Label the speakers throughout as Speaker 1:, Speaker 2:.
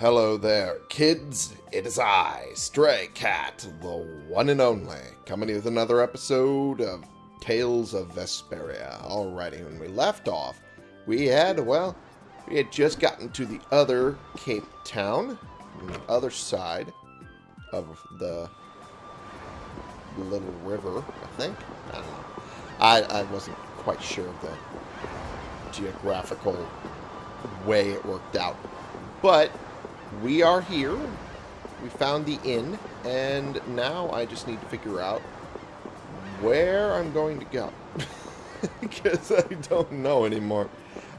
Speaker 1: hello there, kids. It is I, Stray Cat, the one and only, coming with another episode of Tales of Vesperia. Alrighty, when we left off, we had, well, we had just gotten to the other Cape Town, on the other side of the little river, I think. I don't know. I, I wasn't quite sure of the geographical way it worked out. But we are here. We found the inn, and now I just need to figure out where I'm going to go. because I don't know anymore.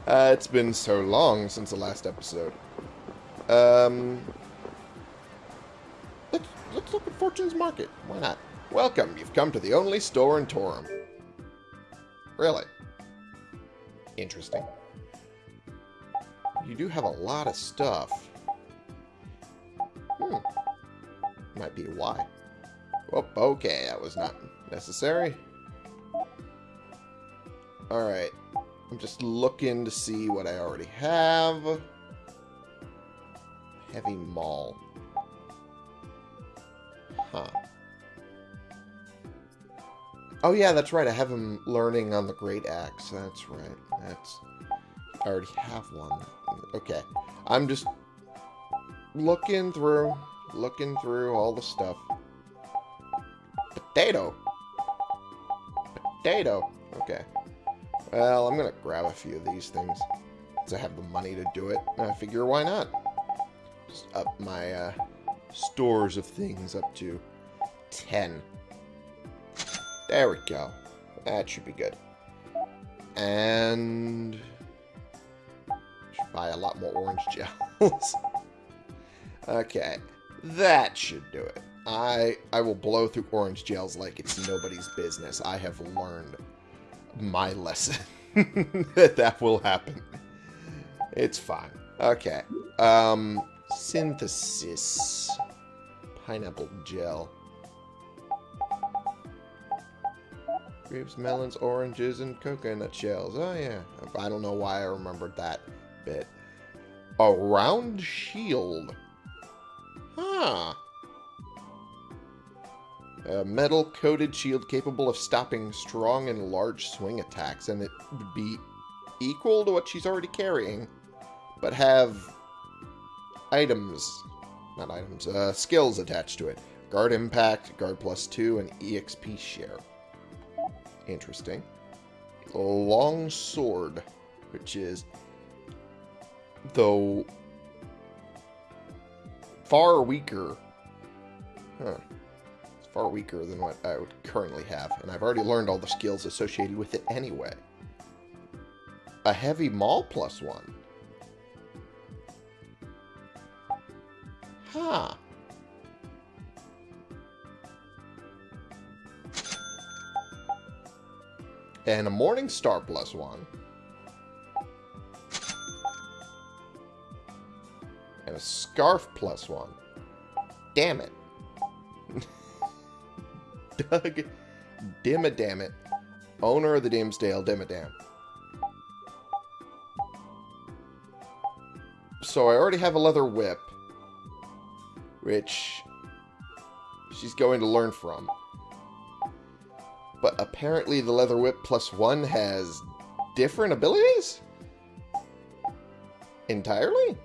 Speaker 1: Uh, it's been so long since the last episode. Um, let's, let's look at Fortune's Market. Why not? Welcome. You've come to the only store in Torim. Really? Interesting. You do have a lot of stuff. Hmm. Might be why. Oh, okay. That was not necessary. Alright. I'm just looking to see what I already have. Heavy Maul. Huh. Oh yeah, that's right. I have him learning on the Great Axe. That's right. That's I already have one. Okay. I'm just looking through, looking through all the stuff. Potato. Potato. Okay. Well, I'm to grab a few of these things. I have the money to do it. And I figure why not? Just up my uh, stores of things up to 10. There we go. That should be good. And... Should buy a lot more orange gels. Okay. That should do it. I I will blow through orange gels like it's nobody's business. I have learned my lesson. that that will happen. It's fine. Okay. Um, synthesis. Pineapple gel. Grapes, melons, oranges, and coconut shells. Oh, yeah. I don't know why I remembered that bit. A round shield. Huh. A metal-coated shield capable of stopping strong and large swing attacks, and it would be equal to what she's already carrying, but have items, not items, uh, skills attached to it. Guard Impact, Guard Plus 2, and EXP Share. Interesting. Long Sword, which is, though, far weaker. Huh far weaker than what I would currently have, and I've already learned all the skills associated with it anyway. A heavy maul plus one. Huh. And a Morning Star plus one. A Scarf plus one. Damn it. Doug Dimmadamit, owner of the Dimmsdale Dimmadome. So I already have a leather whip, which she's going to learn from. But apparently the leather whip plus one has different abilities? Entirely?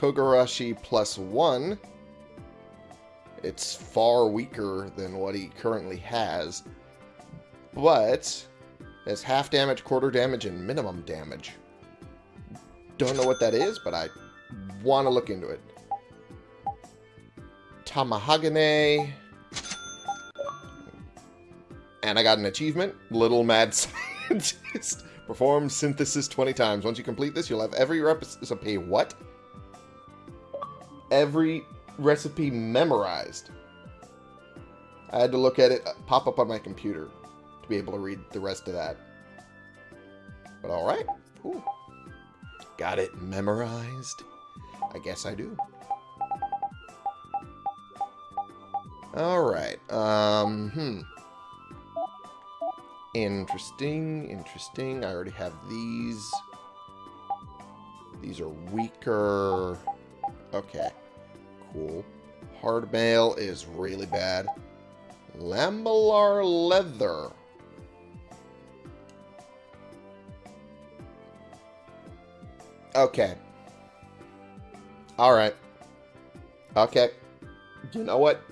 Speaker 1: Kogarashi plus one. It's far weaker than what he currently has. But has half damage, quarter damage, and minimum damage. Don't know what that is, but I want to look into it. Tamahagane. And I got an achievement. Little Mad Scientist. Perform synthesis 20 times. Once you complete this, you'll have every recipe. What? Every recipe memorized. I had to look at it pop up on my computer to be able to read the rest of that. But alright. Got it memorized? I guess I do. Alright. Um, hmm. Interesting, interesting. I already have these. These are weaker. Okay, cool. Hard mail is really bad. Lamellar leather. Okay. Alright. Okay. You know what?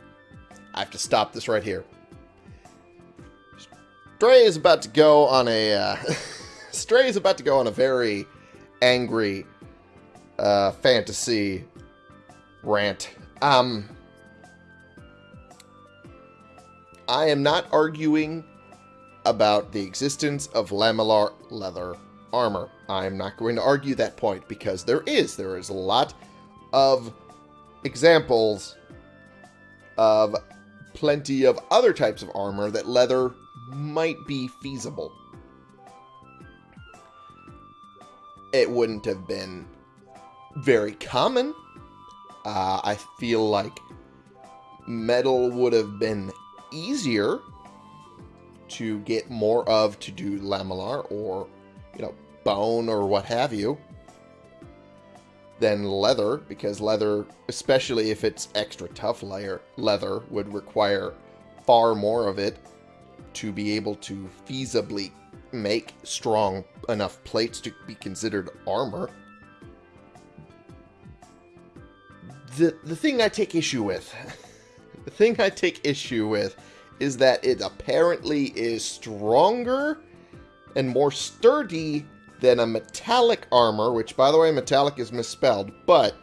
Speaker 1: I have to stop this right here. Stray is about to go on a... Uh, Stray is about to go on a very angry uh, fantasy rant. Um, I am not arguing about the existence of lamellar leather armor. I'm not going to argue that point because there is. There is a lot of examples of plenty of other types of armor that leather might be feasible. It wouldn't have been very common. Uh, I feel like metal would have been easier to get more of to do lamellar or, you know, bone or what have you than leather because leather, especially if it's extra tough layer leather, would require far more of it to be able to feasibly make strong enough plates to be considered armor. The, the thing I take issue with, the thing I take issue with is that it apparently is stronger and more sturdy than a metallic armor, which, by the way, metallic is misspelled, but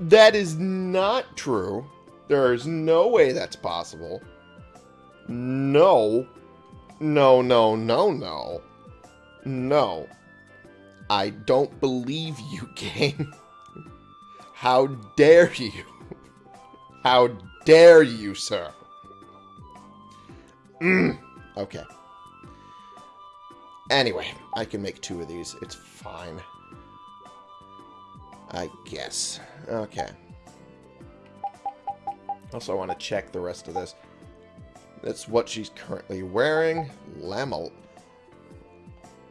Speaker 1: that is not true. There is no way that's possible. No. No, no, no, no. No. I don't believe you, game. How dare you? How dare you, sir? Mm. Okay. Anyway, I can make two of these. It's fine. I guess. Okay. Also, I want to check the rest of this. That's what she's currently wearing. Lamel.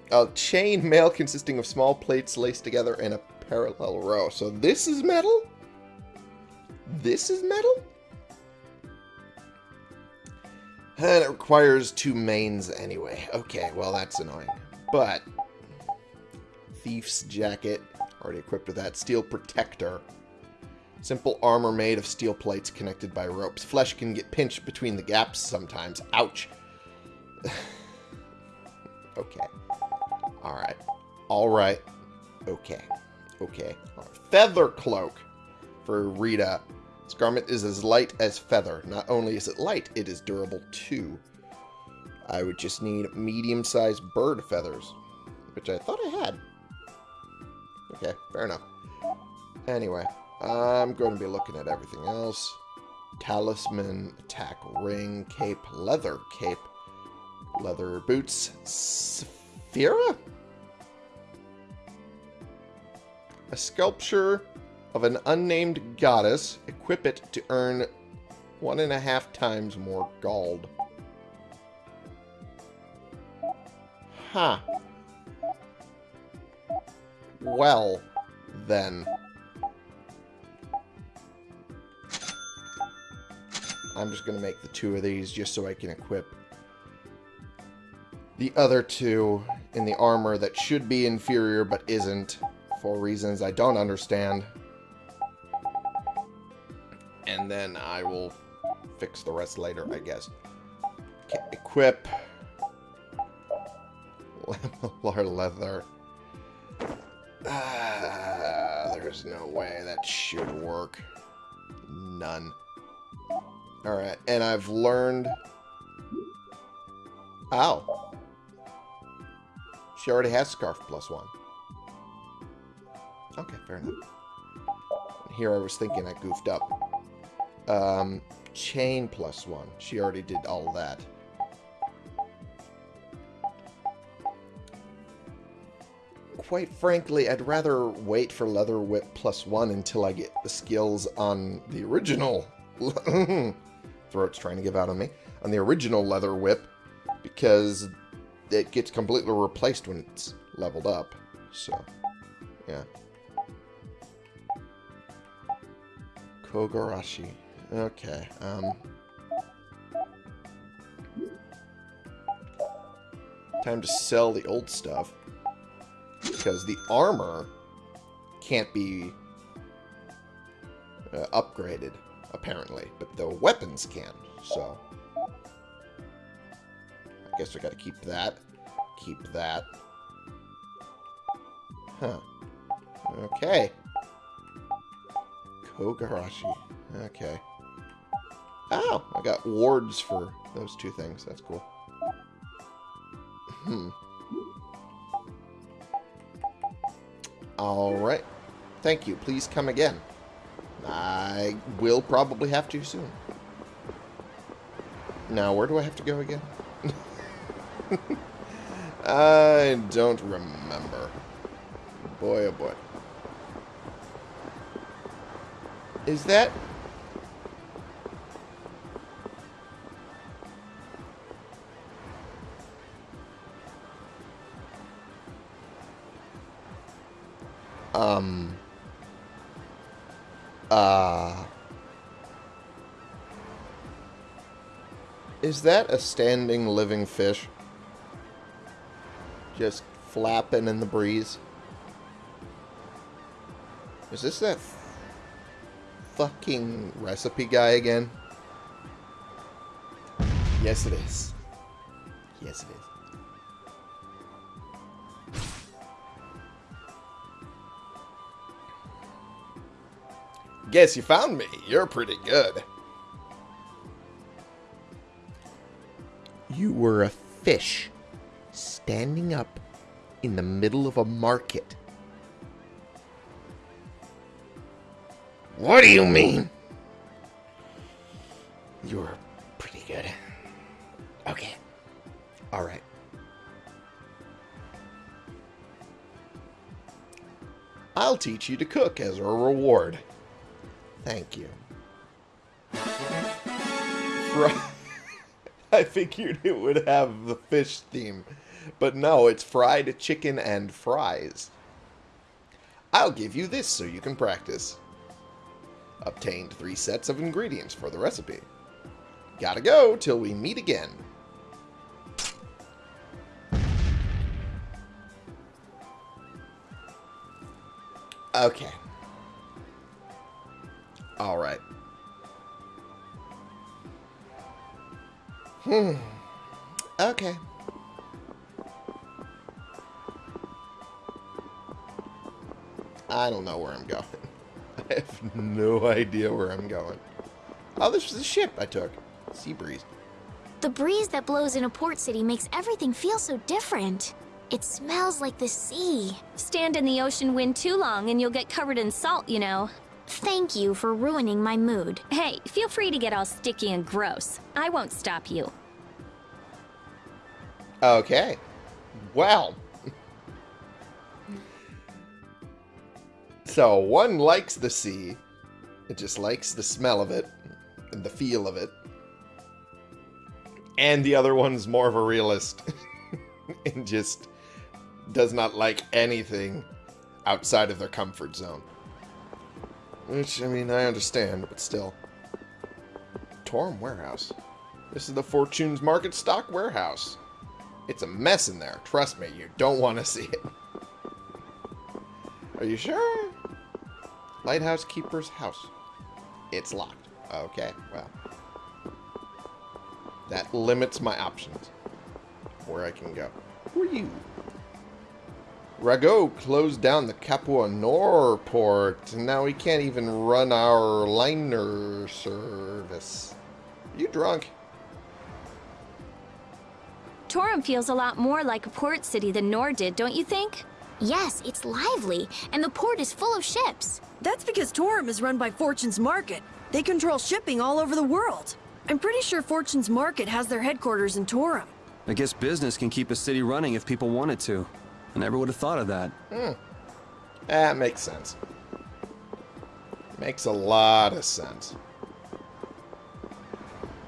Speaker 1: A chain mail consisting of small plates laced together in a parallel row. So this is metal? This is metal? And it requires two mains anyway. Okay, well that's annoying. But, Thief's Jacket, already equipped with that. Steel Protector. Simple armor made of steel plates connected by ropes. Flesh can get pinched between the gaps sometimes. Ouch. okay. Alright. Alright. Okay. Okay. Feather Cloak for Rita. This garment is as light as feather. Not only is it light, it is durable too. I would just need medium-sized bird feathers, which I thought I had. Okay, fair enough. Anyway, I'm going to be looking at everything else. Talisman, attack ring, cape, leather cape, leather boots, Sphera? A sculpture of an unnamed goddess. Equip it to earn one and a half times more gold. Huh. Well, then. I'm just going to make the two of these just so I can equip the other two in the armor that should be inferior but isn't for reasons I don't understand. And then I will fix the rest later, I guess. Okay, equip. Lamellar leather. Ah, there's no way that should work. None. Alright, and I've learned... Ow. She already has Scarf plus one. Okay, fair enough. Here I was thinking I goofed up. Um, chain plus one. She already did all that. quite frankly, I'd rather wait for Leather Whip plus one until I get the skills on the original. Throat's trying to give out on me. On the original Leather Whip, because it gets completely replaced when it's leveled up. So, yeah. Kogarashi. Okay. Um. Time to sell the old stuff. Because the armor can't be uh, upgraded, apparently. But the weapons can, so... I guess I gotta keep that. Keep that. Huh. Okay. Kogarashi. Okay. Oh, I got wards for those two things. That's cool. Hmm. Alright. Thank you. Please come again. I will probably have to soon. Now, where do I have to go again? I don't remember. Boy, oh boy. Is that... Um... Uh... Is that a standing living fish? Just flapping in the breeze? Is this that fucking recipe guy again? Yes, it is. Yes, it is. Guess you found me. You're pretty good. You were a fish standing up in the middle of a market. What do you mean? You're pretty good. Okay. Alright. I'll teach you to cook as a reward. Thank you. I figured it would have the fish theme. But no, it's fried chicken and fries. I'll give you this so you can practice. Obtained three sets of ingredients for the recipe. Gotta go till we meet again. Okay. Alright. Hmm. Okay. I don't know where I'm going. I have no idea where I'm going. Oh, this was a ship I took. Sea breeze.
Speaker 2: The breeze that blows in a port city makes everything feel so different. It smells like the sea.
Speaker 3: Stand in the ocean wind too long and you'll get covered in salt, you know.
Speaker 2: Thank you for ruining my mood.
Speaker 3: Hey, feel free to get all sticky and gross. I won't stop you.
Speaker 1: Okay. Well. So, one likes the sea. It just likes the smell of it and the feel of it. And the other one's more of a realist. and just does not like anything outside of their comfort zone. Which, I mean, I understand, but still. Torim Warehouse. This is the Fortune's Market Stock Warehouse. It's a mess in there. Trust me, you don't want to see it. Are you sure? Lighthouse Keeper's house. It's locked. Okay, well. That limits my options. Where I can go. Who are you? Ragou closed down the Capua Nor port, and now we can't even run our liner service. Are you drunk?
Speaker 3: Torim feels a lot more like a port city than Nor did, don't you think?
Speaker 2: Yes, it's lively, and the port is full of ships.
Speaker 4: That's because Torim is run by Fortune's Market. They control shipping all over the world. I'm pretty sure Fortune's Market has their headquarters in Torim.
Speaker 5: I guess business can keep a city running if people wanted to. I never would have thought of that.
Speaker 1: Hmm. That makes sense. Makes a lot of sense.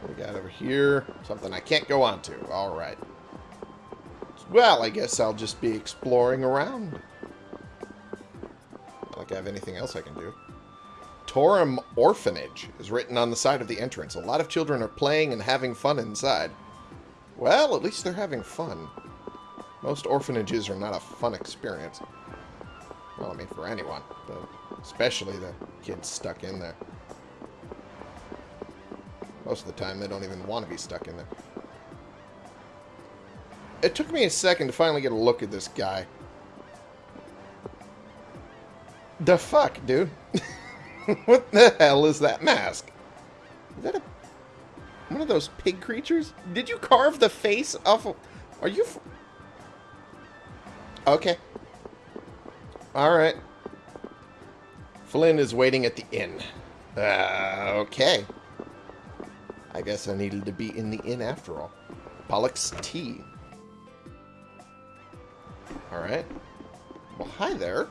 Speaker 1: What we got over here? Something I can't go on to. Alright. Well, I guess I'll just be exploring around. Like I have anything else I can do. Torim Orphanage is written on the side of the entrance. A lot of children are playing and having fun inside. Well, at least they're having fun. Most orphanages are not a fun experience. Well, I mean, for anyone, but especially the kids stuck in there. Most of the time, they don't even want to be stuck in there. It took me a second to finally get a look at this guy. The fuck, dude? what the hell is that mask? Is that a one of those pig creatures? Did you carve the face off of... Are you... Okay. Alright. Flynn is waiting at the inn. Uh, okay. I guess I needed to be in the inn after all. Pollock's Tea. Alright. Well, hi there.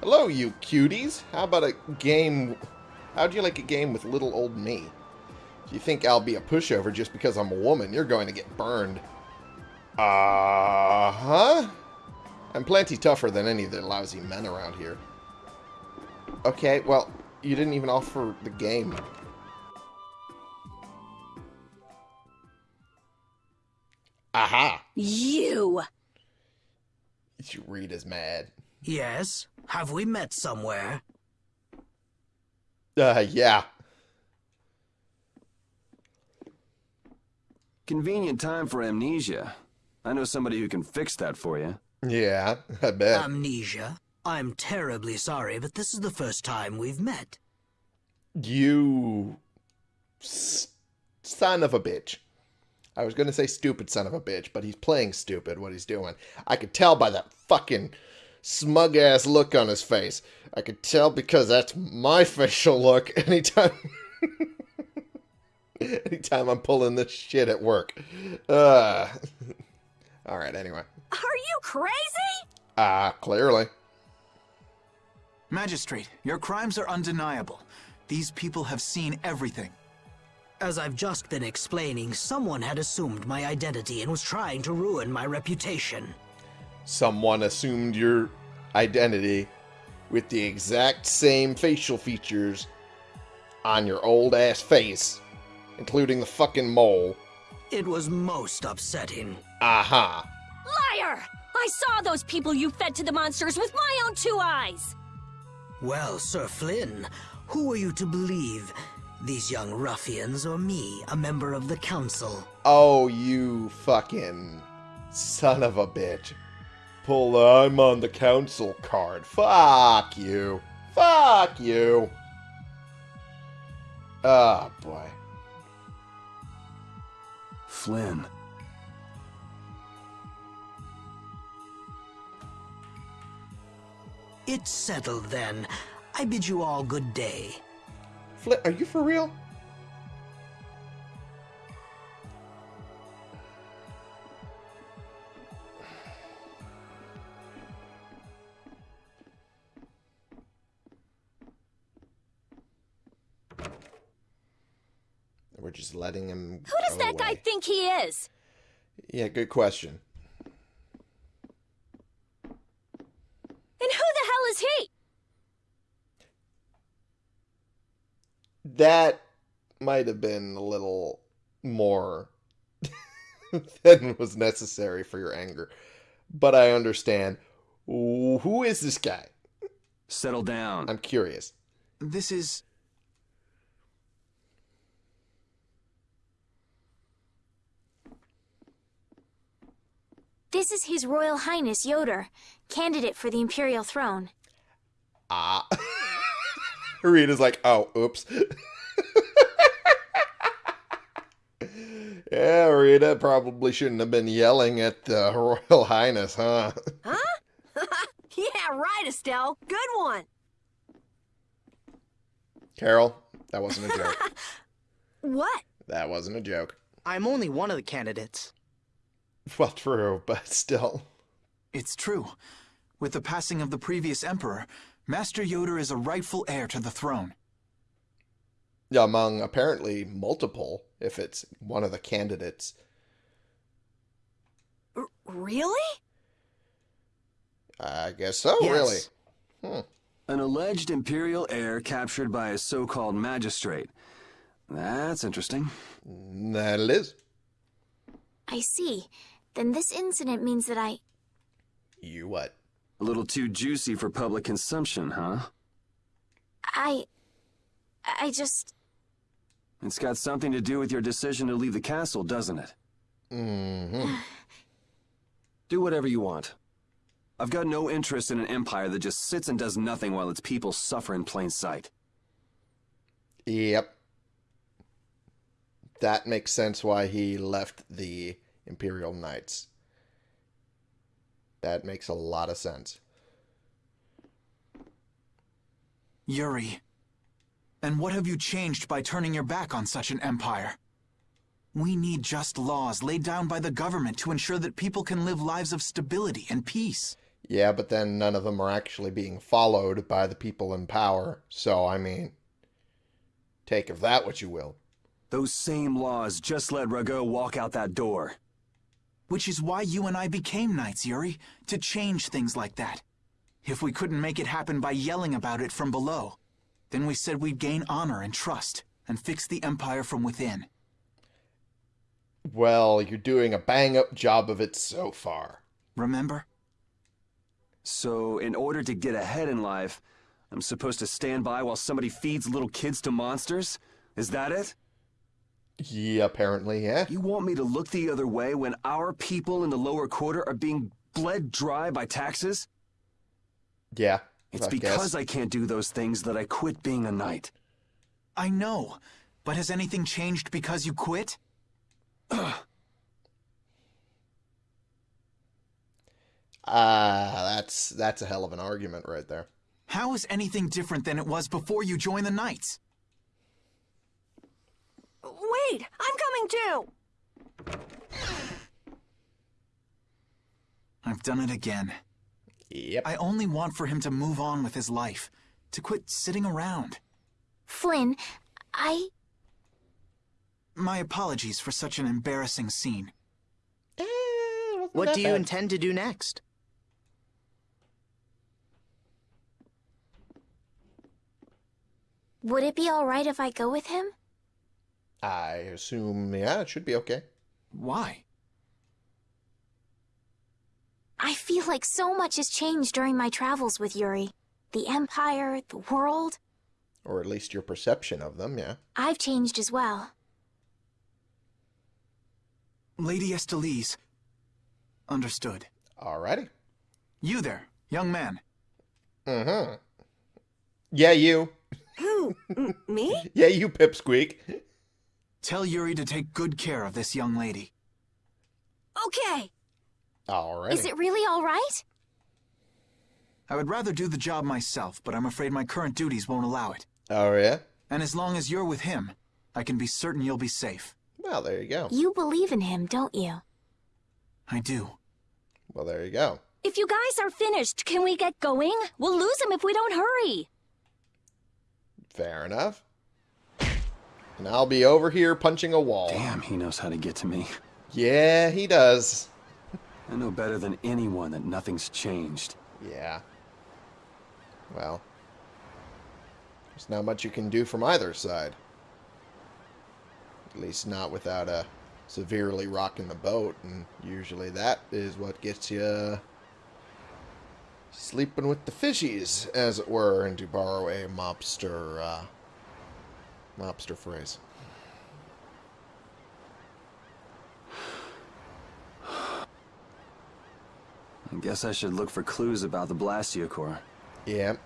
Speaker 1: Hello, you cuties. How about a game... How'd you like a game with little old me? If you think I'll be a pushover just because I'm a woman, you're going to get burned. Uh-huh. I'm plenty tougher than any of the lousy men around here. Okay, well, you didn't even offer the game. Aha!
Speaker 3: You!
Speaker 1: You read is mad.
Speaker 6: Yes? Have we met somewhere?
Speaker 1: Uh, yeah.
Speaker 5: Convenient time for amnesia. I know somebody who can fix that for you.
Speaker 1: Yeah, I bet.
Speaker 6: Amnesia? I'm terribly sorry, but this is the first time we've met.
Speaker 1: You s- son of a bitch. I was going to say stupid son of a bitch, but he's playing stupid what he's doing. I could tell by that fucking smug ass look on his face. I could tell because that's my facial look anytime anytime I'm pulling this shit at work. Uh All right, anyway.
Speaker 3: Are you crazy?
Speaker 1: Ah, clearly.
Speaker 7: Magistrate, your crimes are undeniable. These people have seen everything.
Speaker 6: As I've just been explaining, someone had assumed my identity and was trying to ruin my reputation.
Speaker 1: Someone assumed your identity with the exact same facial features on your old ass face, including the fucking mole.
Speaker 6: It was most upsetting.
Speaker 1: Aha.
Speaker 3: Liar! I saw those people you fed to the monsters with my own two eyes!
Speaker 6: Well, Sir Flynn, who are you to believe? These young ruffians or me, a member of the council?
Speaker 1: Oh, you fucking son of a bitch. Pull the I'm on the council card. Fuck you. Fuck you. Oh, boy.
Speaker 5: Flynn.
Speaker 6: It's settled then. I bid you all good day.
Speaker 1: Flint, are you for real? We're just letting him.
Speaker 3: Who does that guy think he is?
Speaker 1: Yeah, good question.
Speaker 3: And who the hell is he?
Speaker 1: That might have been a little more than was necessary for your anger. But I understand. Who is this guy?
Speaker 5: Settle down.
Speaker 1: I'm curious.
Speaker 7: This is.
Speaker 2: This is His Royal Highness Ioder, candidate for the Imperial throne.
Speaker 1: Ah. Rita's like, oh, oops. yeah, Rita probably shouldn't have been yelling at the Royal Highness, huh? Huh?
Speaker 4: yeah, right, Estelle. Good one.
Speaker 1: Karol, that wasn't a joke.
Speaker 4: What?
Speaker 1: that wasn't a joke.
Speaker 8: I'm only one of the candidates.
Speaker 1: Well, true, but still.
Speaker 7: It's true. With the passing of the previous emperor, Master Ioder is a rightful heir to the throne.
Speaker 1: Among apparently multiple, if it's one of the candidates.
Speaker 4: Really?
Speaker 1: I guess so,
Speaker 8: Yes.
Speaker 1: really. Hmm.
Speaker 5: An alleged Imperial heir captured by a so-called magistrate. That's interesting.
Speaker 1: That it is.
Speaker 2: I see. Then this incident means that I.
Speaker 1: You what?
Speaker 5: A little too juicy for public consumption, huh?
Speaker 2: I. I just.
Speaker 5: It's got something to do with your decision to leave the castle, doesn't it?
Speaker 1: Mm-hmm.
Speaker 5: Do whatever you want. I've got no interest in an empire that just sits and does nothing while its people suffer in plain sight.
Speaker 1: Yep. That makes sense why he left the Imperial Knights. That makes a lot of sense.
Speaker 7: Yuri. And what have you changed by turning your back on such an empire? We need just laws laid down by the government to ensure that people can live lives of stability and peace.
Speaker 1: Yeah, but then none of them are actually being followed by the people in power. So, I mean, take of that what you will.
Speaker 5: Those same laws just let Ragou walk out that door.
Speaker 7: Which is why you and I became knights, Yuri, to change things like that. If we couldn't make it happen by yelling about it from below, then we said we'd gain honor and trust and fix the empire from within.
Speaker 1: Well, you're doing a bang up job of it so far.
Speaker 7: Remember?
Speaker 5: So, in order to get ahead in life, I'm supposed to stand by while somebody feeds little kids to monsters? Is that it?
Speaker 1: Yeah, apparently, yeah.
Speaker 5: You want me to look the other way when our people in the lower quarter are being bled dry by taxes?
Speaker 1: Yeah.
Speaker 5: It's
Speaker 1: I
Speaker 5: because
Speaker 1: guess.
Speaker 5: I can't do those things that I quit being a knight.
Speaker 7: I know, but has anything changed because you quit?
Speaker 1: Ah, that's that's a hell of an argument right there.
Speaker 7: How is anything different than it was before you joined the Knights?
Speaker 4: Wait, I'm coming too!
Speaker 7: I've done it again.
Speaker 1: Yep.
Speaker 7: I only want for him to move on with his life, to quit sitting around.
Speaker 2: Flynn, I.
Speaker 7: My apologies for such an embarrassing scene.
Speaker 1: Eh,
Speaker 8: What
Speaker 1: that
Speaker 8: do you intend to do next?
Speaker 2: Would it be alright if I go with him?
Speaker 1: I assume, yeah, it should be okay.
Speaker 7: Why?
Speaker 2: I feel like so much has changed during my travels with Yuri. The Empire, the world.
Speaker 1: Or at least your perception of them, yeah.
Speaker 2: I've changed as well.
Speaker 7: Lady Estellise. Understood.
Speaker 1: Alrighty.
Speaker 7: You there, young man.
Speaker 1: Mm-hmm. Yeah, you.
Speaker 4: Who? M- me?
Speaker 1: Yeah, you, Pipsqueak.
Speaker 7: Tell Yuri to take good care of this young lady.
Speaker 4: Okay.
Speaker 1: All right.
Speaker 2: Is it really alright?
Speaker 7: I would rather do the job myself, but I'm afraid my current duties won't allow it.
Speaker 1: Oh, yeah?
Speaker 7: And as long as you're with him, I can be certain you'll be safe.
Speaker 1: Well, there you go.
Speaker 2: You believe in him, don't you?
Speaker 7: I do.
Speaker 1: Well, there you go.
Speaker 3: If you guys are finished, can we get going? We'll lose him if we don't hurry.
Speaker 1: Fair enough. And I'll be over here punching a wall.
Speaker 5: Damn, he knows how to get to me.
Speaker 1: Yeah, he does.
Speaker 5: I know better than anyone that nothing's changed.
Speaker 1: Yeah. Well, there's not much you can do from either side. At least not without uh, severely rocking the boat, and usually that is what gets you sleeping with the fishies, as it were, and to borrow a mobster, uh, mobster phrase.
Speaker 5: I guess I should look for clues about the Blastia core.
Speaker 1: Yeah.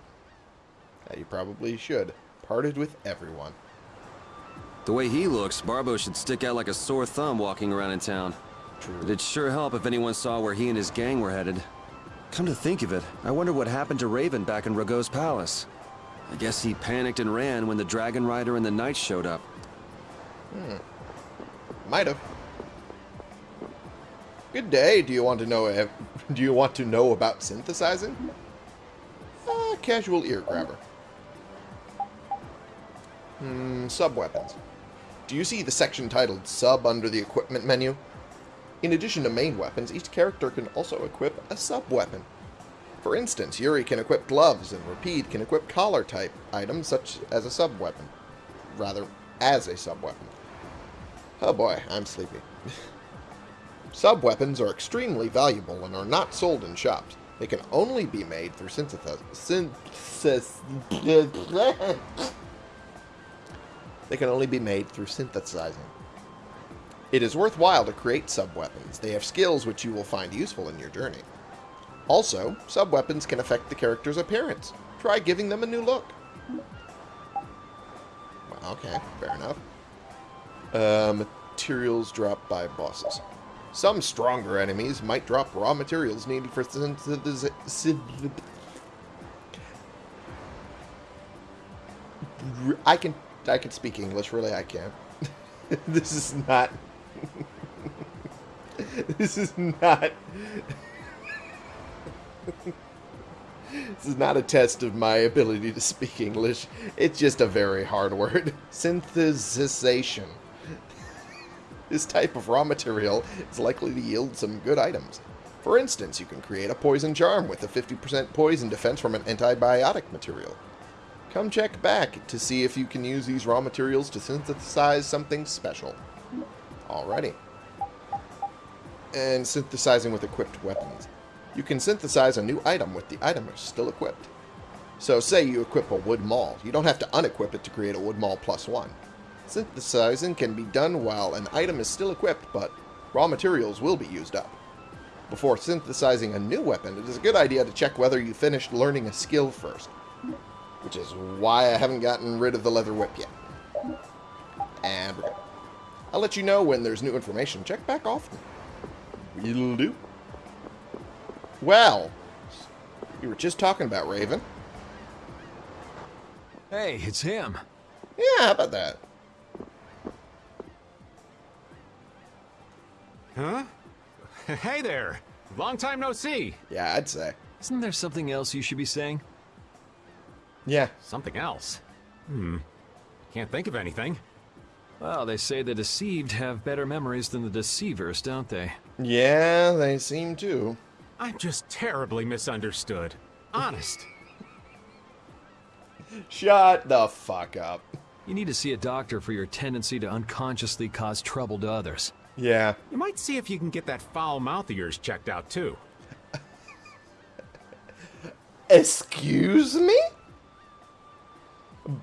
Speaker 1: Yeah, you probably should. Parted with everyone.
Speaker 5: The way he looks, Barbo should stick out like a sore thumb walking around in town.
Speaker 1: True.
Speaker 5: It'd sure help if anyone saw where he and his gang were headed. Come to think of it, I wonder what happened to Raven back in Ragou's palace. I guess he panicked and ran when the Dragon Rider and the Knights showed up. Hmm.
Speaker 1: Might have. Good day. Do you want to know? ev- Do you want to know about synthesizing? Uh, casual ear grabber. Hmm. Sub weapons. Do you see the section titled "Sub" under the equipment menu? In addition to main weapons, each character can also equip a sub-weapon. For instance, Yuri can equip gloves, and Repede can equip collar-type items such as a sub-weapon. Rather, as a sub-weapon. Oh boy, I'm sleepy. Sub-weapons are extremely valuable and are not sold in shops. They can only be made through synthesis... They can only be made through synthesizing. It is worthwhile to create sub-weapons. They have skills which you will find useful in your journey. Also, sub-weapons can affect the character's appearance. Try giving them a new look. Well, okay, fair enough. Uh, materials dropped by bosses. Some stronger enemies might drop raw materials needed for synthesis... I can I can speak English, really I can. this is not This is not This is not a test of my ability to speak English. It's just a very hard word. Synthesization. This type of raw material is likely to yield some good items. For instance, you can create a poison charm with a 50% poison defense from an antibiotic material. Come check back to see if you can use these raw materials to synthesize something special. Alrighty. And synthesizing with equipped weapons. You can synthesize a new item with the item still equipped. So say you equip a wood maul. You don't have to unequip it to create a wood maul plus one. Synthesizing can be done while an item is still equipped, but raw materials will be used up. Before synthesizing a new weapon, it is a good idea to check whether you finished learning a skill first. Which is why I haven't gotten rid of the leather whip yet. And. I'll let you know when there's new information. Check back often. Will do. Well, you were just talking about Raven.
Speaker 5: Hey, it's him.
Speaker 1: Yeah, how about that?
Speaker 9: Huh? Hey there. Long time no see.
Speaker 1: Yeah, I'd say.
Speaker 5: Isn't there something else you should be saying?
Speaker 1: Yeah.
Speaker 9: Something else. Hmm. Can't think of anything.
Speaker 5: Well, they say the deceived have better memories than the deceivers, don't they?
Speaker 1: Yeah, they seem to.
Speaker 9: I'm just terribly misunderstood. Honest.
Speaker 1: Shut the fuck up.
Speaker 5: You need to see a doctor for your tendency to unconsciously cause trouble to others.
Speaker 1: Yeah.
Speaker 9: You might see if you can get that foul mouth of yours checked out, too.
Speaker 1: Excuse me?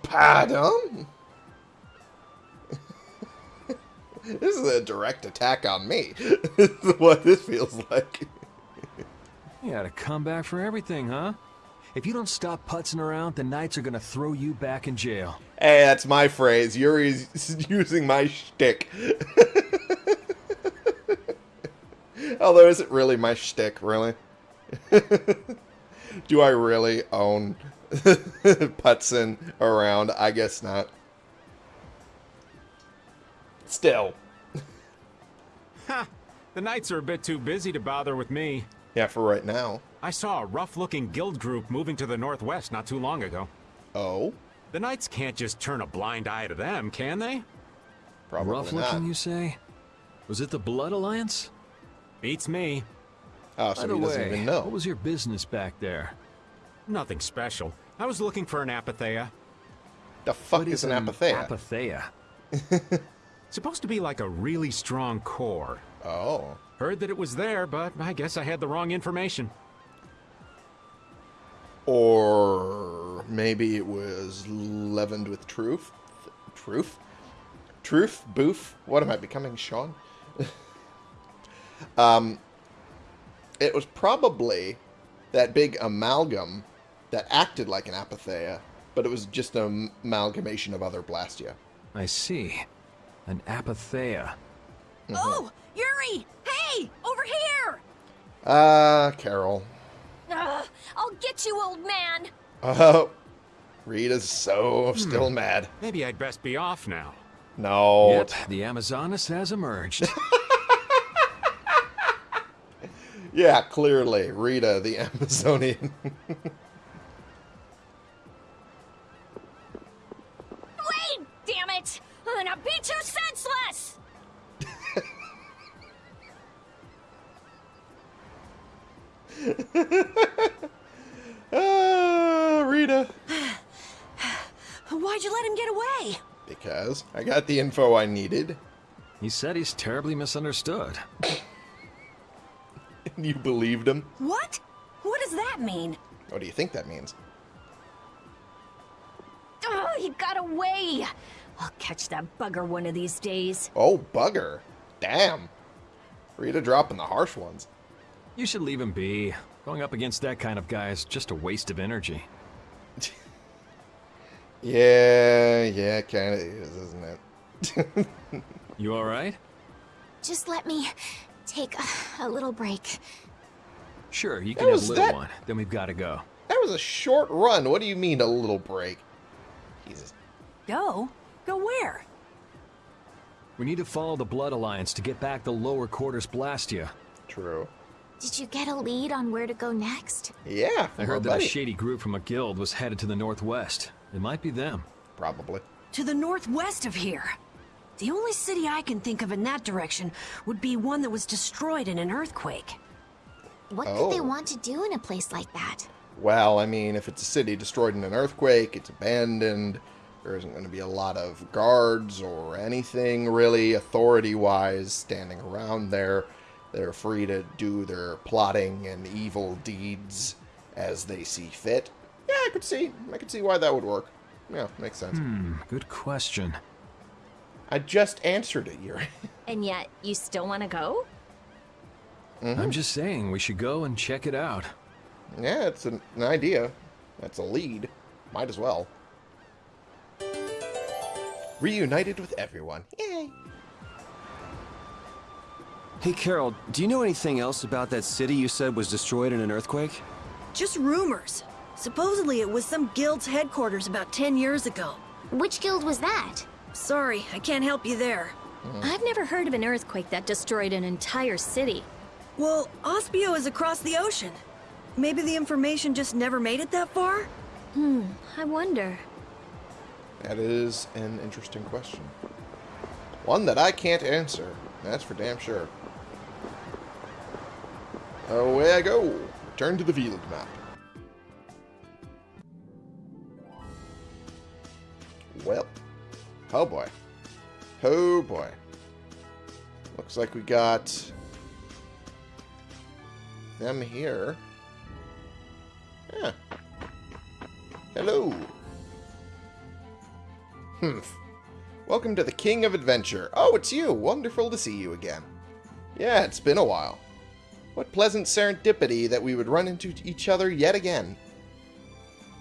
Speaker 1: Pardon? this is a direct attack on me. this is what this feels like.
Speaker 5: You had a comeback for everything, huh? If you don't stop putzing around, the Knights are gonna throw you back in jail.
Speaker 1: Hey, that's my phrase. Yuri's using my shtick. Although, is it really my shtick, really? Do I really own putzing around? I guess not. Still.
Speaker 9: Ha! The Knights are a bit too busy to bother with me.
Speaker 1: Yeah, for right now.
Speaker 9: I saw a rough-looking guild group moving to the northwest not too long ago.
Speaker 1: Oh?
Speaker 9: The Knights can't just turn a blind eye to them, can they?
Speaker 1: Probably
Speaker 5: Rough
Speaker 1: not.
Speaker 5: looking, you say? Was it the Blood Alliance?
Speaker 9: Beats me.
Speaker 1: Oh, so
Speaker 5: By the
Speaker 1: he doesn't
Speaker 5: way,
Speaker 1: even know.
Speaker 5: what was your business back there?
Speaker 9: Nothing special. I was looking for an apatheia.
Speaker 1: the fuck is an apatheia?
Speaker 5: Apatheia.
Speaker 9: Supposed to be like a really strong core.
Speaker 1: oh.
Speaker 9: Heard that it was there, but I guess I had the wrong information.
Speaker 1: Or maybe it was leavened with truth? Truth? Truth? Boof? What am I becoming, Sean? um, it was probably that big amalgam that acted like an apatheia, but it was just an amalgamation of other Blastia.
Speaker 5: I see. An Apatheia.
Speaker 4: Oh, Yuri! Hey, over here!
Speaker 1: Ah, Karol.
Speaker 2: Ugh, I'll get you, old man.
Speaker 1: Oh, Rita's so still mad.
Speaker 9: Maybe I'd best be off now.
Speaker 1: No.
Speaker 5: Yep, the Amazonas has emerged.
Speaker 1: Yeah, clearly. Rita, the Amazonian. Ah, Rita.
Speaker 4: Why'd you let him get away?
Speaker 1: Because I got the info I needed.
Speaker 5: He said he's terribly misunderstood.
Speaker 1: And you believed him?
Speaker 4: What? What does that mean?
Speaker 1: What do you think that means?
Speaker 3: Oh, he got away! I'll catch that bugger one of these days.
Speaker 1: Oh, bugger. Damn. Rita dropping the harsh ones.
Speaker 5: You should leave him be. Going up against that kind of guy is just a waste of energy.
Speaker 1: Yeah, yeah, kind of is, isn't it?
Speaker 5: You alright?
Speaker 2: Just let me take a, a little break.
Speaker 5: Sure, you can have
Speaker 1: was
Speaker 5: a little
Speaker 1: that-
Speaker 5: one. Then we've got to go.
Speaker 1: that was a short run. What do you mean, a little break? Jesus.
Speaker 4: Go? Go where?
Speaker 5: We need to follow the Blood Alliance to get back the lower quarters Blastia.
Speaker 1: True.
Speaker 2: Did you get a lead on where to go next?
Speaker 1: Yeah,
Speaker 5: I heard
Speaker 1: our
Speaker 5: that a shady group from a guild was headed to the northwest. It might be them.
Speaker 1: Probably.
Speaker 4: To the northwest of here. The only city I can think of in that direction would be one that was destroyed in an earthquake.
Speaker 2: What could they
Speaker 1: Oh.
Speaker 2: want to do in a place like that?
Speaker 1: Well, I mean, if it's a city destroyed in an earthquake, it's abandoned, there isn't going to be a lot of guards or anything really authority-wise standing around there. They're free to do their plotting and evil deeds as they see fit. Yeah, I could see. I could see why that would work. Yeah, makes sense.
Speaker 5: Hmm, good question.
Speaker 1: I just answered it, Yuri.
Speaker 3: And yet, you still want to go?
Speaker 5: I'm just saying, we should go and check it out.
Speaker 1: yeah, it's an, an idea. That's a lead. Might as well. Reunited with everyone. Yay!
Speaker 5: Hey, Karol, do you know anything else about that city you said was destroyed in an earthquake?
Speaker 4: Just rumors. Supposedly it was some guild's headquarters about 10 years ago.
Speaker 2: Which guild was that?
Speaker 4: Sorry, I can't help you there.
Speaker 3: I've never heard of an earthquake that destroyed an entire city.
Speaker 4: Well, Aspio is across the ocean. Maybe the information just never made it that far?
Speaker 3: Hmm, I wonder.
Speaker 1: That is an interesting question. One that I can't answer. That's for damn sure. Away I go. Return to the field map. Well. Oh boy. Oh boy. Looks like we got them here. Yeah. Hello. Humph. Welcome to the King of Adventure. Oh, it's you. Wonderful to see you again. Yeah, it's been a while. What pleasant serendipity that we would run into each other yet again.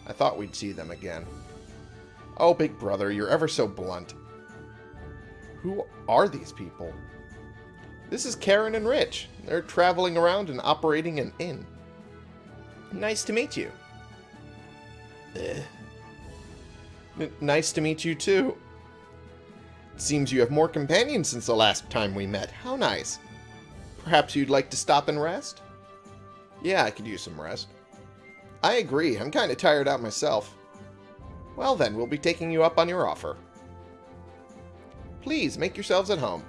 Speaker 1: I thought we'd see them again. Oh, big brother, you're ever so blunt. Who are these people? This is Karen and Rich. They're traveling around and operating an inn. Nice to meet you. Eh. Nice to meet you too. It Seems you have more companions since the last time we met. How nice. Perhaps you'd like to stop and rest? Yeah, I could use some rest. I agree. I'm kind of tired out myself. Well then, we'll be taking you up on your offer. Please, make yourselves at home.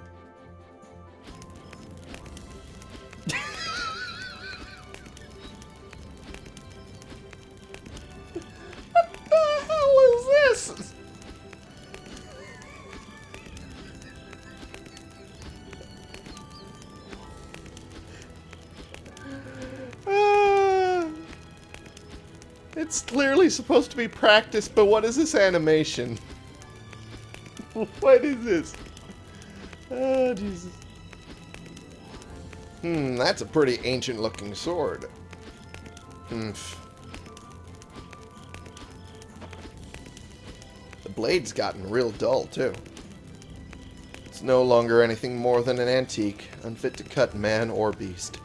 Speaker 1: Supposed to be practice, but what is this animation? what is this? Oh, Jesus. Hmm, that's a pretty ancient looking sword. Hmm. The blade's gotten real dull, too. It's no longer anything more than an antique, unfit to cut man or beast.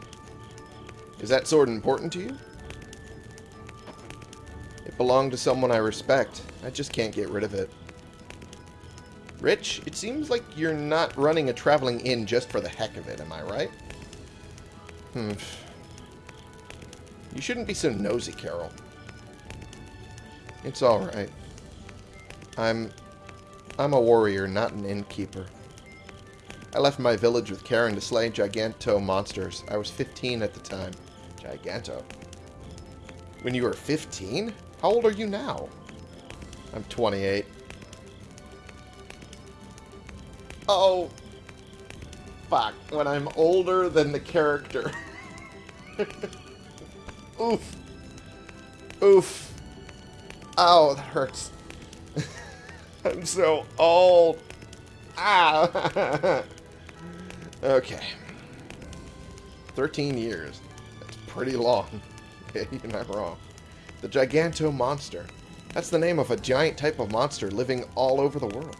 Speaker 1: Is that sword important to you? It belonged to someone I respect. I just can't get rid of it. Rich, it seems like you're not running a traveling inn just for the heck of it, am I right? Hmm. You shouldn't be so nosy, Karol. It's alright. I'm... I'm a warrior, not an innkeeper. I left my village with Karen to slay Giganto monsters. I was 15 at the time. Giganto. When you were 15? How old are you now? I'm 28. Oh. Fuck. When I'm older than the character. Oof. Oof. Oh, that hurts. I'm so old. Ah. okay. 13 years. That's pretty long. You're not wrong. The Giganto Monster. That's the name of a giant type of monster living all over the world.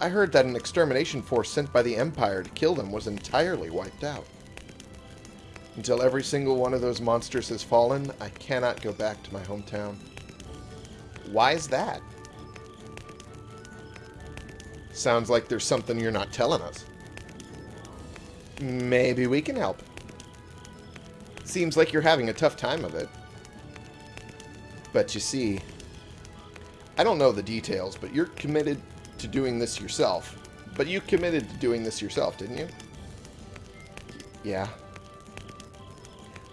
Speaker 1: I heard that an extermination force sent by the Empire to kill them was entirely wiped out. Until every single one of those monsters has fallen, I cannot go back to my hometown. Why is that? Sounds like there's something you're not telling us. Maybe we can help. Seems like you're having a tough time of it. But you see, I don't know the details, but you're committed to doing this yourself. But you committed to doing this yourself, didn't you? Yeah.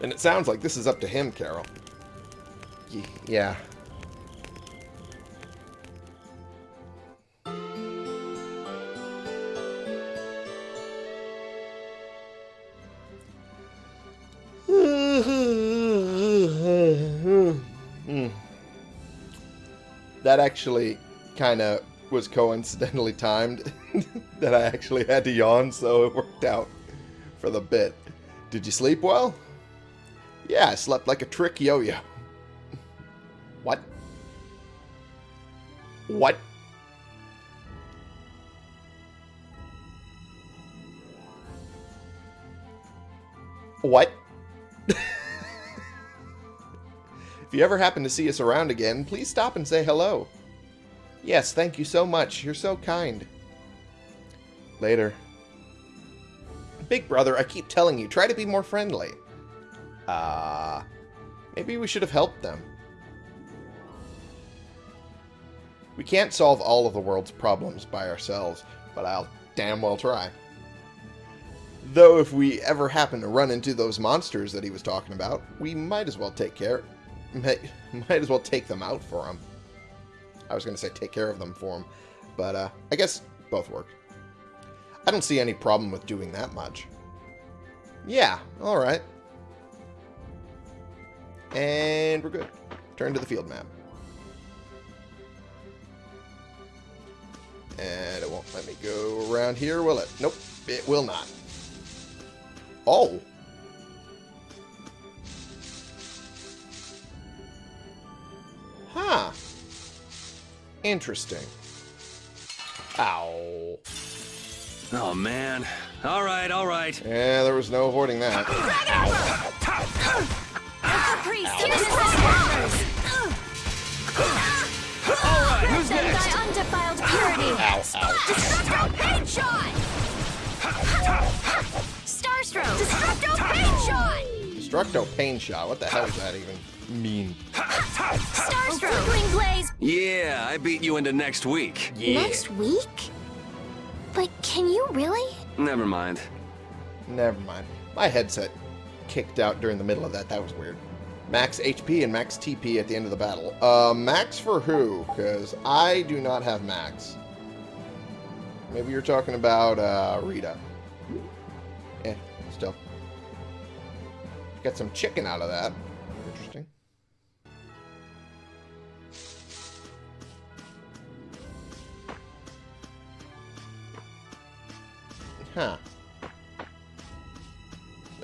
Speaker 1: And it sounds like this is up to him, Karol. Y yeah. That actually kind of was coincidentally timed that I actually had to yawn, so it worked out for the bit. Did you sleep well? Yeah, I slept like a trick yo-yo. What? What? What? You ever happen to see us around again, please stop and say hello. Yes, thank you so much. You're so kind. Later. Big brother, I keep telling you, try to be more friendly. Uh, maybe we should have helped them. We can't solve all of the world's problems by ourselves, but I'll damn well try. Though if we ever happen to run into those monsters that he was talking about, we might as well take care... Might, might as well take them out for him. I was going to say take care of them for him, but uh, I guess both work. I don't see any problem with doing that much. Yeah, alright. And we're good. Turn to the field map. And it won't let me go around here, will it? Nope, it will not. Oh. Huh. Interesting. Ow.
Speaker 5: Oh, man. All right, all right.
Speaker 1: Yeah, there was no avoiding that.
Speaker 3: Alright, who's next?
Speaker 2: Thy undefiled purity.
Speaker 1: Ow, ow.
Speaker 2: Destructo Pain Shot! Starstroke! Destructo Pain Shot!
Speaker 1: Destructo Pain Shot. What the hell does that even mean?
Speaker 2: Starstroke! Flickering Blaze!
Speaker 5: Yeah, I beat you into next week.
Speaker 2: Next week? But can you really?
Speaker 5: Never mind.
Speaker 1: Never mind. My headset kicked out during the middle of that. That was weird. Max HP and max TP at the end of the battle. Uh, max for who? Because I do not have max. Maybe you're talking about uh, Rita. Eh, still. Got some chicken out of that. Interesting.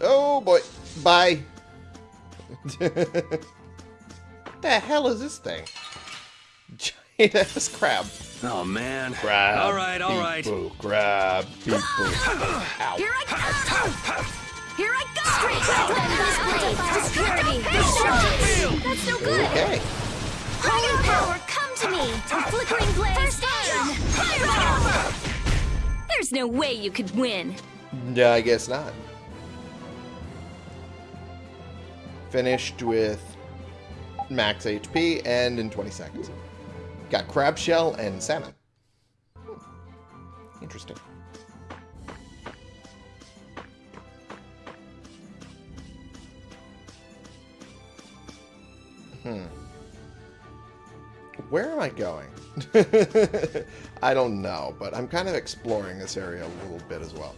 Speaker 1: Oh boy. Bye. the hell is this thing? Giant ass crab.
Speaker 5: Oh, man.
Speaker 1: Crab.
Speaker 5: All right, all right.
Speaker 1: people, Crab people. Ow.
Speaker 2: Here I go! Here I go! Strike them, this blade! Purity! That's no good!
Speaker 1: Okay.
Speaker 2: Holy power, come to me! A flickering blaze! First aim! Fire!
Speaker 3: There's no way you could win.
Speaker 1: Yeah, I guess not. Finished with max HP and in 20 seconds. Got crab shell and salmon. Hmm. Interesting. Hmm. Where am I going? I don't know, but I'm kind of exploring this area a little bit as well.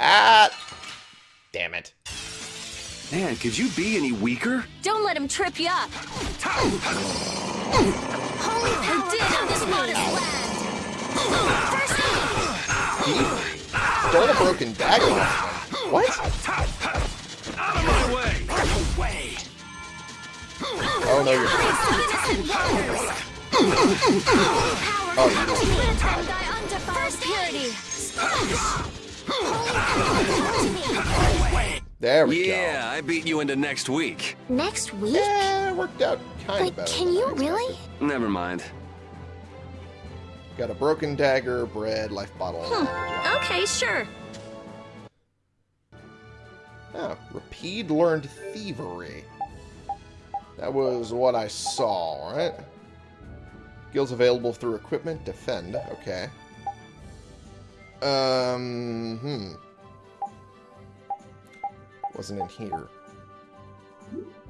Speaker 1: Ah! Damn it.
Speaker 5: Man, could you be any weaker?
Speaker 3: Don't let him trip you up. Holy power did on this modest land. First aid.
Speaker 1: Stole a broken dagger off him. What?
Speaker 5: Out of my way!
Speaker 1: Oh, no, you're...
Speaker 3: Innocent waters.
Speaker 1: Oh,
Speaker 3: Power
Speaker 1: you
Speaker 3: come to me. Let them die undefiled purity. Splash. Holy power come to me.
Speaker 1: There we go.
Speaker 5: Yeah, I beat you into next week.
Speaker 2: Next week?
Speaker 1: Yeah, it worked out kind of
Speaker 2: Like,
Speaker 1: better.
Speaker 2: can you really?
Speaker 5: Never mind.
Speaker 1: Got a broken dagger, bread, life bottle.
Speaker 3: Hmm. Okay, sure.
Speaker 1: Oh, Repede learned thievery. That was what I saw, right? Skills available through equipment, defend. Okay. Um, hmm. Wasn't in here.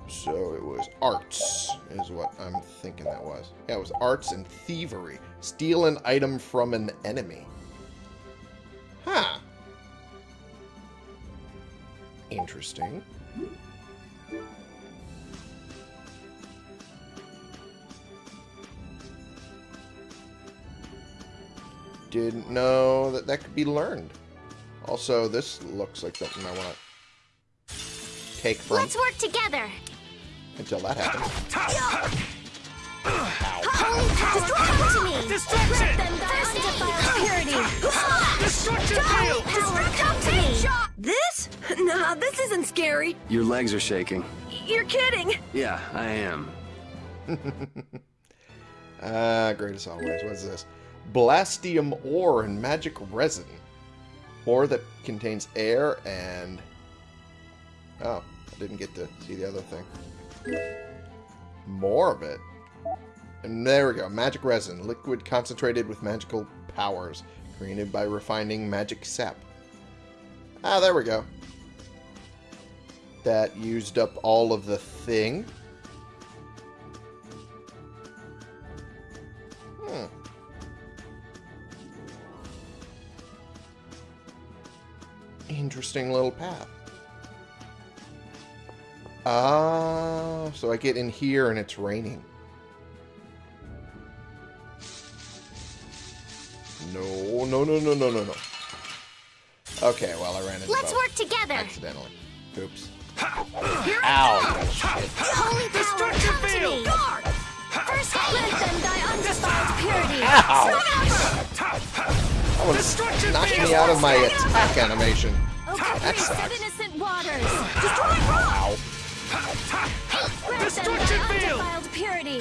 Speaker 1: So it was arts, is what I'm thinking that was. Yeah, it was arts and thievery. Steal an item from an enemy. Huh. Interesting. Didn't know that that could be learned. Also, this looks like something I want to take from
Speaker 2: Let's work together.
Speaker 1: until that happens.
Speaker 2: Holy power come to me.
Speaker 3: Let them die undefiled purity.
Speaker 6: Destruction
Speaker 2: Holy power come.
Speaker 4: This? Nah, this isn't scary.
Speaker 5: Your legs are shaking.
Speaker 4: You're kidding.
Speaker 5: Yeah, I am.
Speaker 1: Ah, great as always. What's this? Blastium ore and magic resin. Ore that contains air and... Oh, I didn't get to see the other thing. More of it. And there we go. Magic resin. Liquid concentrated with magical powers. Created by refining magic sap. Ah, there we go. That used up all of the thing. Interesting little path. Ah, so I get in here and it's raining. No, no, no, no, no, no, no. Okay, well, I ran into
Speaker 2: Let's
Speaker 1: both
Speaker 2: work together.
Speaker 1: accidentally. Oops.
Speaker 2: Here
Speaker 1: Ow!
Speaker 2: Holy power come to me. First aid.
Speaker 3: Let them die undefiled purity.
Speaker 1: That one knocked me out of my attack animation.
Speaker 3: Okay,
Speaker 1: That
Speaker 3: priest of
Speaker 1: sucks.
Speaker 3: innocent waters.
Speaker 1: Ow.
Speaker 3: Let them die undefiled purity.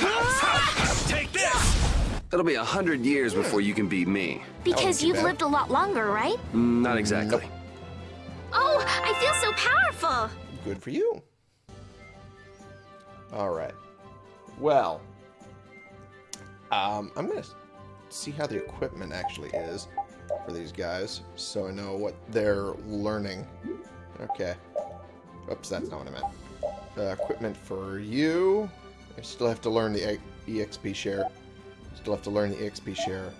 Speaker 6: Take this!
Speaker 5: It'll be a hundred years before you can beat me.
Speaker 2: Because you've
Speaker 1: bad.
Speaker 2: lived a lot longer, right?
Speaker 5: Mm, Not exactly.
Speaker 3: Oh, I feel so powerful.
Speaker 1: Good for you. Alright. Well. Um, I'm going to see how the equipment actually is for these guys, so I know what they're learning. Okay. Oops, that's not what I meant. Uh, equipment for you. I still have to learn the EXP share. Still have to learn the EXP share.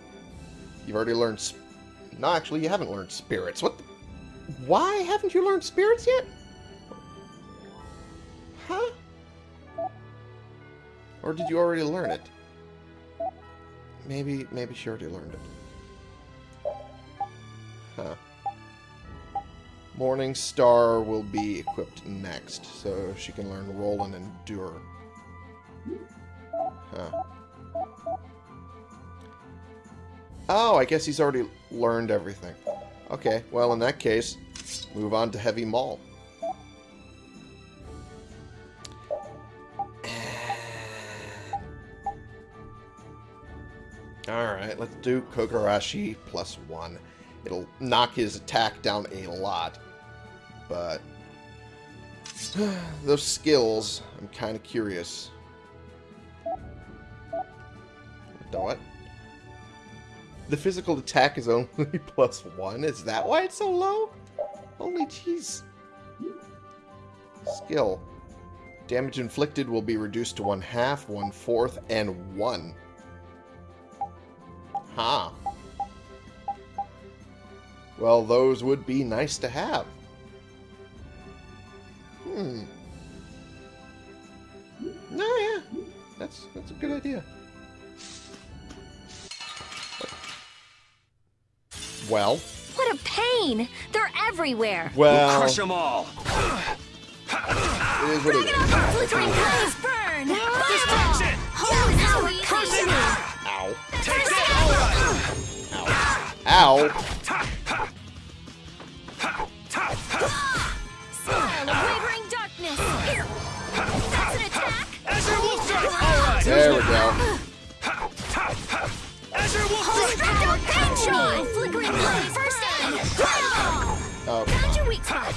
Speaker 1: You've already learned... No, actually, you haven't learned spirits. What Why haven't you learned spirits yet? Huh? Or did you already learn it? Maybe, maybe she already learned it. Huh. Morning Star will be equipped next, so she can learn Roll and Endure. Huh. Oh, I guess he's already learned everything. Okay, well in that case, move on to Heavy Maul. Alright, let's do Kogarashi plus one. It'll knock his attack down a lot. But those skills, I'm kind of curious. What? The physical attack is only plus one? Is that why it's so low? Holy jeez. Skill. Damage inflicted will be reduced to one half, one fourth, and one. Huh. Well, those would be nice to have. Hmm. No, yeah. That's that's a good idea. Well,
Speaker 3: What a pain! They're everywhere!
Speaker 1: well,
Speaker 5: Crush them all!
Speaker 1: it is what it is.
Speaker 3: Flickering blaze burn! Destruction! Holy power, come to me!
Speaker 1: Ow.
Speaker 3: Take that!
Speaker 1: Ow.
Speaker 3: Smile
Speaker 1: Oh,
Speaker 3: Found your weak spot!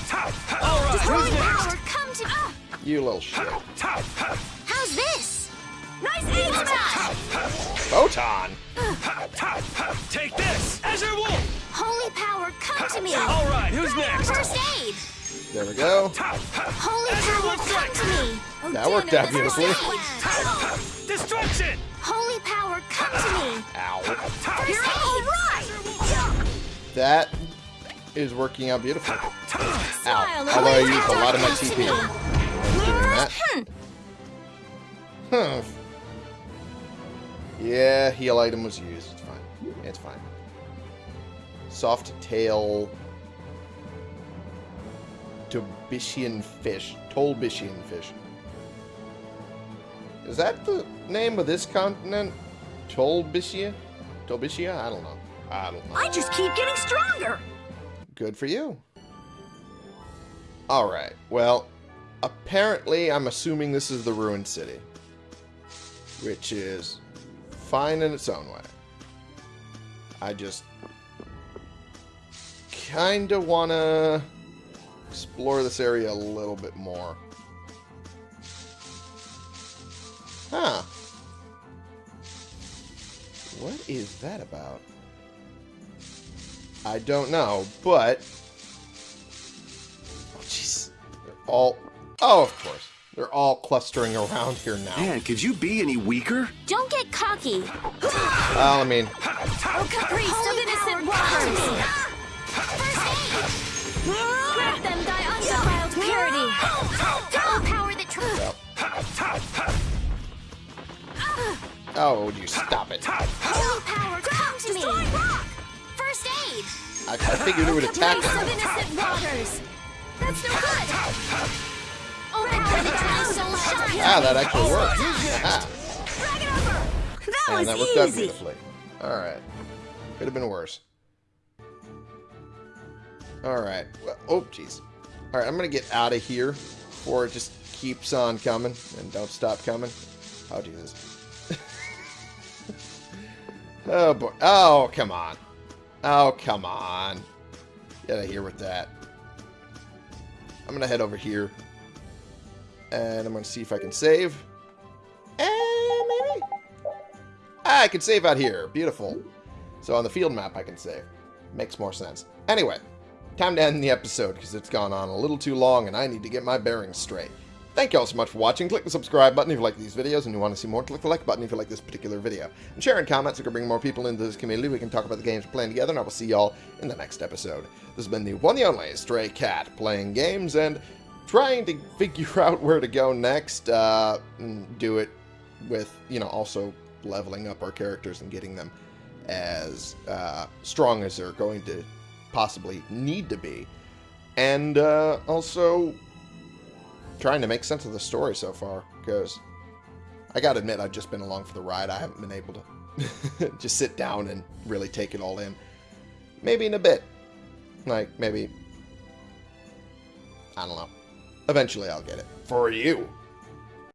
Speaker 3: Holy power, come to me!
Speaker 1: you little shit.
Speaker 3: How's this? Nice aim smash!
Speaker 1: Photon.
Speaker 5: Take this! Azure Wolf!
Speaker 3: Holy power, come to me!
Speaker 5: Alright, who's next?
Speaker 3: First aid!
Speaker 1: There we go.
Speaker 3: Holy power, come to me! Oh,
Speaker 1: That
Speaker 3: damn
Speaker 1: worked
Speaker 3: it,
Speaker 1: out beautifully.
Speaker 5: Destruction!
Speaker 3: Holy power, come to me!
Speaker 1: Ow.
Speaker 3: First aid!
Speaker 1: That is working out beautifully.
Speaker 3: Smile
Speaker 1: Ow. Although I
Speaker 3: wavering
Speaker 1: used a lot of my TP doing that. Huh. Yeah, heal item was used. It's fine. It's fine. Soft tail. Tobishian fish. Tolbishian fish. Is that the name of this continent? Tolbishia? Tolbishia? I don't know. I don't know.
Speaker 4: I just keep getting stronger.
Speaker 1: Good for you. Alright, well, apparently I'm assuming this is the ruined city. Which is fine in its own way. I just kinda wanna explore this area a little bit more. Huh. What is that about? I don't know, but... Oh, jeez. They're all... Oh, of course. They're all clustering around here now.
Speaker 5: Man, could you be any weaker?
Speaker 3: Don't get cocky!
Speaker 1: Well, I mean,
Speaker 3: Oh, caprice of innocent waters! First aid! Grab them, thy undefiled purity! Oh, power that tr-
Speaker 1: oh, would you stop it? I,
Speaker 3: Holy power, come to me! First aid!
Speaker 1: I figured it would attack
Speaker 3: Caprice of innocent waters! That's no good! Oh, power that soul shine!
Speaker 1: Ah, that actually worked.
Speaker 3: Drag it over!
Speaker 4: That
Speaker 1: and
Speaker 4: was
Speaker 1: that worked out beautifully. Alright. Could have been worse. Alright. Well, oh, jeez. Alright, I'm going to get out of here before it just keeps on coming and don't stop coming. Oh, Jesus. oh, boy. Oh, come on. Oh, come on. Get out of here with that. I'm going to head over here. And I'm going to see if I can save. And maybe? Ah, I can save out here. Beautiful. So on the field map, I can save. Makes more sense. Anyway, time to end the episode because it's gone on a little too long and I need to get my bearings straight. Thank you all so much for watching. Click the subscribe button if you like these videos and you want to see more. Click the like button if you like this particular video. And share and comment so we can bring more people into this community. We can talk about the games we're playing together and I will see y'all in the next episode. This has been the one and only Stray Cat playing games and trying to figure out where to go next. Uh, and do it with, you know, also leveling up our characters and getting them as uh, strong as they're going to possibly need to be. And uh, also trying to make sense of the story so far, because I gotta admit, I've just been along for the ride. I haven't been able to just sit down and really take it all in. Maybe in a bit. Like, maybe. I don't know. Eventually I'll get it. For you.